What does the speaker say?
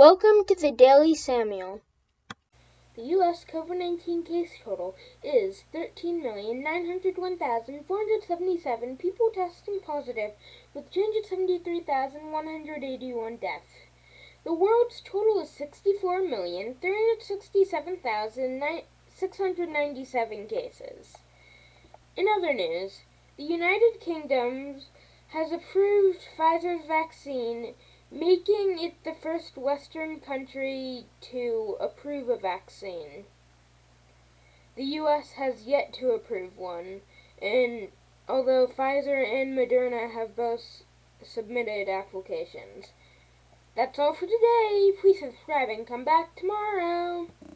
Welcome to the Daily Samuel. The U.S. COVID 19 case total is 13,901,477 people testing positive, with 273,181 deaths. The world's total is 64,367,697 cases. In other news, the United Kingdom has approved Pfizer's vaccine making it the first Western country to approve a vaccine. The US has yet to approve one, and although Pfizer and Moderna have both submitted applications. That's all for today. Please subscribe and come back tomorrow.